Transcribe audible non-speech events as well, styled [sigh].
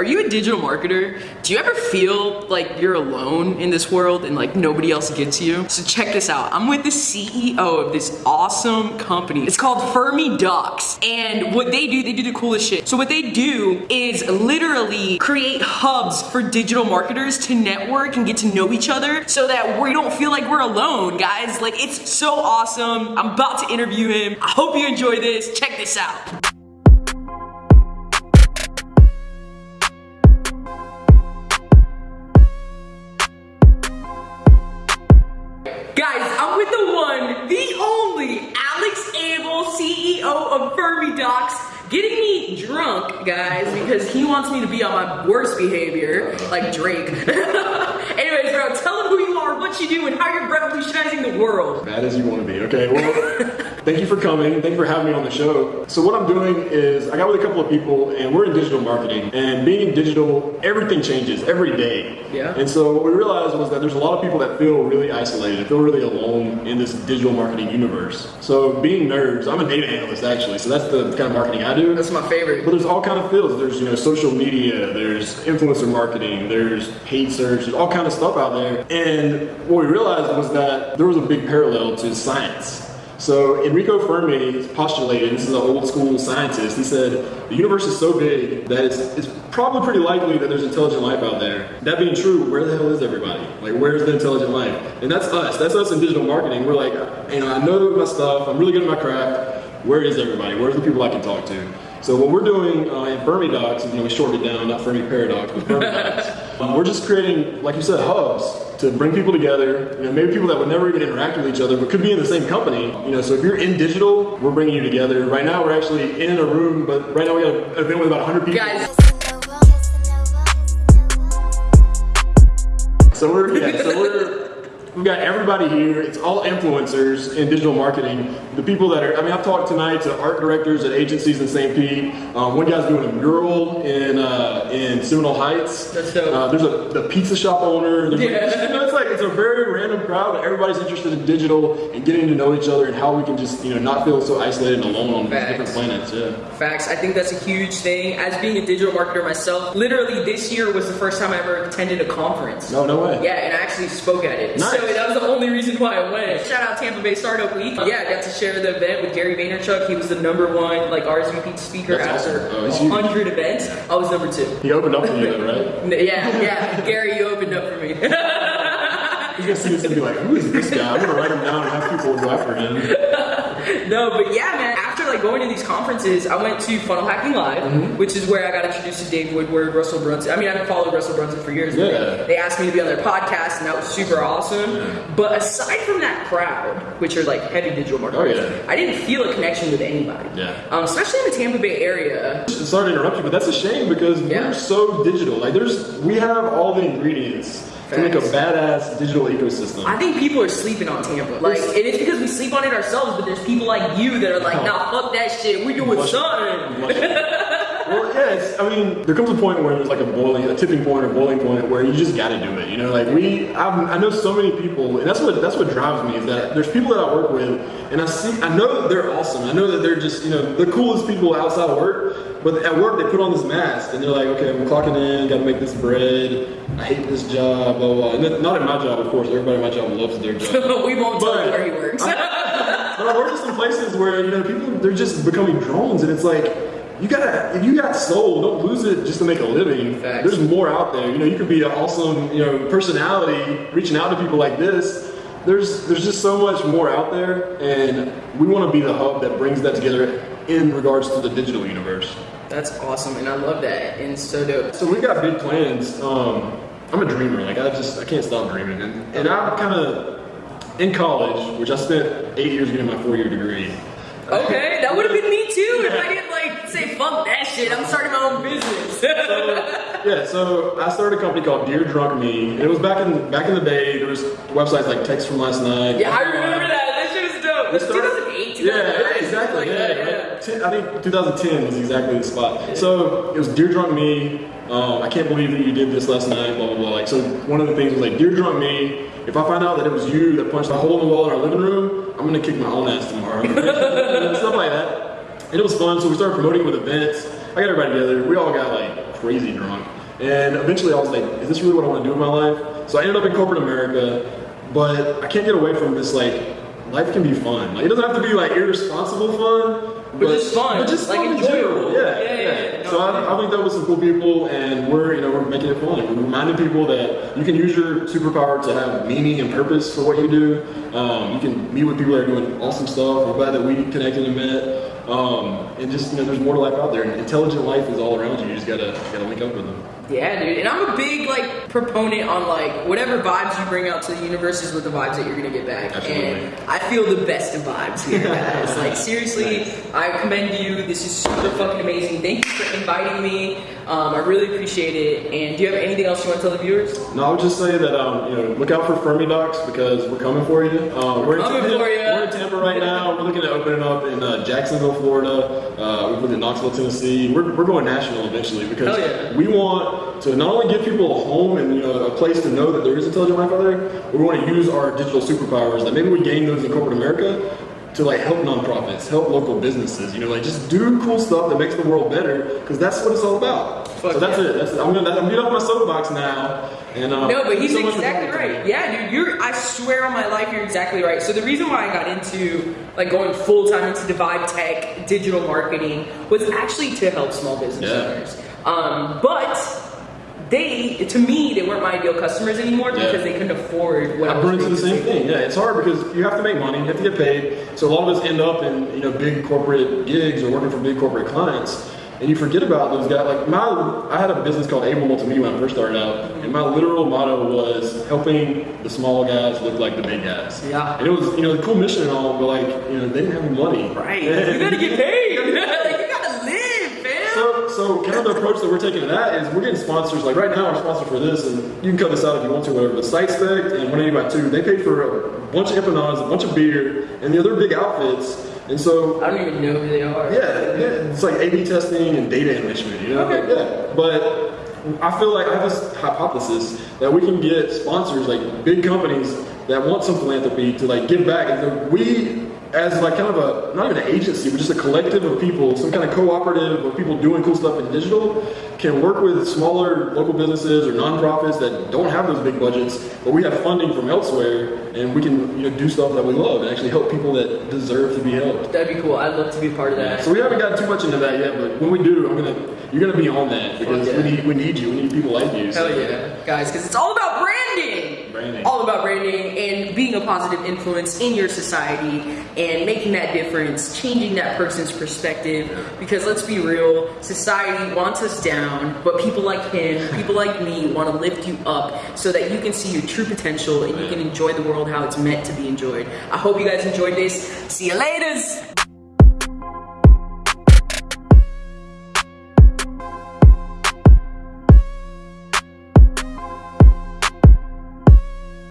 Are you a digital marketer? Do you ever feel like you're alone in this world and like nobody else gets you? So check this out. I'm with the CEO of this awesome company. It's called Fermi Docs. And what they do, they do the coolest shit. So what they do is literally create hubs for digital marketers to network and get to know each other so that we don't feel like we're alone, guys. Like it's so awesome. I'm about to interview him. I hope you enjoy this. Check this out. CEO of Docs, getting me drunk, guys, because he wants me to be on my worst behavior, like Drake. [laughs] Anyways, bro, tell him who you are, what you do, and how you're revolutionizing the world. Bad as you want to be. Okay, well, [laughs] thank you for coming. Thank you for having me on the show. So what I'm doing is I got with a couple of people and we're in digital marketing. And being digital, everything changes every day. Yeah. And so what we realized was that there's a lot of people that feel really isolated, feel really alone in this digital marketing universe. So being nerds, I'm a data analyst actually, so that's the kind of marketing I do. That's my favorite. But there's all kind of fields. There's you know social media. There's influencer marketing. There's paid search. There's all kind of stuff out there. And what we realized was that there was a big parallel to science. So Enrico Fermi postulated, this is an old school scientist, he said, the universe is so big that it's, it's probably pretty likely that there's intelligent life out there. That being true, where the hell is everybody? Like, where's the intelligent life? And that's us. That's us in digital marketing. We're like, you know, I know my stuff. I'm really good at my craft. Where is everybody? Where's the people I can talk to? So what we're doing uh, in Fermi Docs, you know, we shortened it down, not Fermi Paradox, but Fermi [laughs] Docs. Um, we're just creating, like you said, hubs to bring people together. You know, maybe people that would never even interact with each other, but could be in the same company. You know, so if you're in digital, we're bringing you together. Right now, we're actually in a room, but right now we got an event with about 100 people. Guys, So we're yeah, so we're we've got everybody here. It's all influencers in digital marketing. The people that are I mean I've talked tonight to art directors at agencies in St. Pete. Um, one guy's doing a mural in uh, in Seminole Heights. That's dope. Uh, there's a the pizza shop owner. Yeah. you know, it's a very random crowd. but Everybody's interested in digital and getting to know each other and how we can just you know not feel so isolated and alone on Facts. different planets. Yeah. Facts. I think that's a huge thing. As being a digital marketer myself, literally this year was the first time I ever attended a conference. No, no way. Yeah, and I actually spoke at it. Nice. So that was the only reason why I went. Shout out Tampa Bay Startup Week. Yeah, I got to share the event with Gary Vaynerchuk. He was the number one like RSVP speaker That's after awesome. Oh, he's huge. 100 events. I was number two. He opened up for you, though, right? [laughs] Yeah, yeah. Gary, you opened up for me. He's gonna see this and be like, "Who is this guy?" I'm gonna write him down and have people go after him. [laughs] no, but yeah, man. After like going to these conferences, I went to Funnel Hacking Live, Mm-hmm. which is where I got introduced to Dave Woodward, Russell Brunson. I mean, I've followed Russell Brunson for years. but Yeah. They, they asked me to be on their podcast, and that was super awesome. But aside from that crowd, which are like heavy digital marketers, Oh, yeah. I didn't feel a connection with anybody. Yeah. Um, especially in the Tampa Bay area. Sorry to interrupt you, but that's a shame because Yeah. we're so digital. Like, there's we have all the ingredients to make a badass digital ecosystem. I think people are sleeping on Tampa. Like, and it's because we sleep on it ourselves, but there's people like you that are like, nah, fuck that shit. We doing Blush- something. well, yes. I mean, there comes a point where there's like a boiling, a tipping point or boiling point where you just got to do it. You know, like we, I've, I know so many people, and that's what that's what drives me is that there's people that I work with, and I see, I know that they're awesome. I know that they're just, you know, the coolest people outside of work. But at work, they put on this mask, and they're like, okay, I'm clocking in, got to make this bread. I hate this job, blah blah. not in my job, of course. Everybody in my job loves their job. [laughs] we won't tell But- you where he works. But I work in some places where you know people they're just becoming drones, and it's like you gotta if you got soul, don't lose it just to make a living. Facts. There's more out there. You know, you could be an awesome you know personality reaching out to people like this. There's there's just so much more out there, and we want to be the hub that brings that together in regards to the digital universe. That's awesome, and I love that, and so dope. So we've got big plans. Um, I'm a dreamer. Like I just I can't stop dreaming, and, and I'm kind of in college, which I spent eight years getting my four year degree. Okay, [laughs] that would have been me too if I didn't like say fuck that shit. I'm starting my own business. Yeah, so I started a company called Dear Drunk Me, and it was back in back in the day. There was websites like Text from Last Night. yeah, I remember that. That shit was dope. That's started- 2008, 2009. Yeah, exactly. Like yeah, yeah. Ten- I think 2010 was exactly the spot. So it was Dear Drunk Me. Um, I can't believe that you did this last night. Blah blah blah. Like so, one of the things was like Dear Drunk Me. If I find out that it was you that punched a hole in the wall in our living room, I'm gonna kick my own ass tomorrow. [laughs] Stuff like that. And it was fun. So we started promoting with events. I got everybody together. We all got like crazy drunk. And eventually I was like, is this really what I want to do in my life? So I ended up in corporate America, but I can't get away from this like, life can be fun. Like, it doesn't have to be like irresponsible fun. But just fun, But just like fun in enjoyable. general. Yeah, Yeah, yeah. yeah, yeah. So No, I, I linked up with some cool people, and we're you know we're making it fun. We're reminding people that you can use your superpower to have meaning and purpose for what you do. Um, you can meet with people that are doing awesome stuff. We're glad that we connected and met. Um, and just you know, there's more to life out there. And intelligent life is all around you. You just gotta gotta link up with them. Yeah, dude. And I'm a big like proponent on like whatever vibes you bring out to the universe is what the vibes that you're gonna get back. Absolutely. And I feel the best of vibes here, guys. like seriously, I commend you. This is super fucking amazing. Thank you for inviting me. Um, I really appreciate it. And do you have anything else you want to tell the viewers? No, I would just say that um, you know look out for Fermi Docs because we're coming for you. Um, we're, in coming Tampa, for you. We're in Tampa right now. We're looking at opening up in uh, Jacksonville, Florida. Uh, we've been in Knoxville, Tennessee. We're, we're going national eventually because yeah. we want to not only give people a home and you know a place to know that there is intelligent life out there, we want to use our digital superpowers that maybe we gain those in corporate America to like help nonprofits, help local businesses. You know, like just do cool stuff that makes the world better because that's what it's all about. Fuck so that's yeah. it. That's I'm gonna I'm getting off my soapbox now. And um, No, but he's so exactly talking to me. right. Yeah, dude, you're. I swear on my life, you're exactly right. So the reason why I got into like going full time into Divide Tech, digital marketing, was actually to help small business Yeah. owners. Um, but they, to me, they weren't my ideal customers anymore Yeah. because they couldn't afford what I run into the same thing. Yeah, it's hard because you have to make money, you have to get paid. So a lot of us end up in you know big corporate gigs or working for big corporate clients, and you forget about those guys. Like my, I had a business called Able Multimedia when I first started out, and my literal motto was helping the small guys look like the big guys. Yeah. and it was you know the cool mission and all, but like you know they didn't have any money. Right. [laughs] You gotta get paid. like, [laughs] you gotta live, fam. So, so kind of the approach that we're taking to that is we're getting sponsors. Like right now, our sponsor for this, and you can cut this out if you want to, whatever. But SiteSpect and 180 they paid for a bunch of empanadas, a bunch of beer, and the other big outfits. And so, I don't even know who they are. yeah, yeah, it's like A/B testing and data enrichment. You know, Okay. Yeah. But I feel like I have this hypothesis that we can get sponsors, like big companies that want some philanthropy to like give back, and we. As like kind of a not even an agency, but just a collective of people, some kind of cooperative of people doing cool stuff in digital, can work with smaller local businesses or nonprofits that don't have those big budgets, but we have funding from elsewhere, and we can you know do stuff that we love and actually help people that deserve to be helped. That'd be cool. I'd love to be part of that. So we haven't gotten too much into that yet, but when we do, I'm gonna you're gonna be on that because yeah. we need we need you. We need people like you. So. Hell yeah, guys, because it's all about branding. Branding. All about branding and being a positive influence in your society and making that difference, changing that person's perspective. Because let's be real, society wants us down, but people like him, people like me, want to lift you up so that you can see your true potential and you can enjoy the world how it's meant to be enjoyed. I hope you guys enjoyed this. See you later.